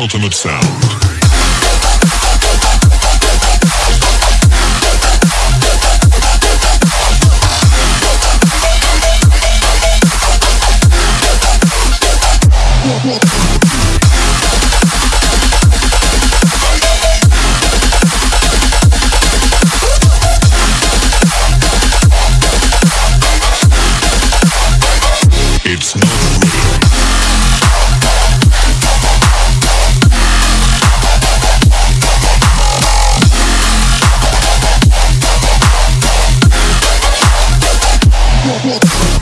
ultimate sound. It's not What?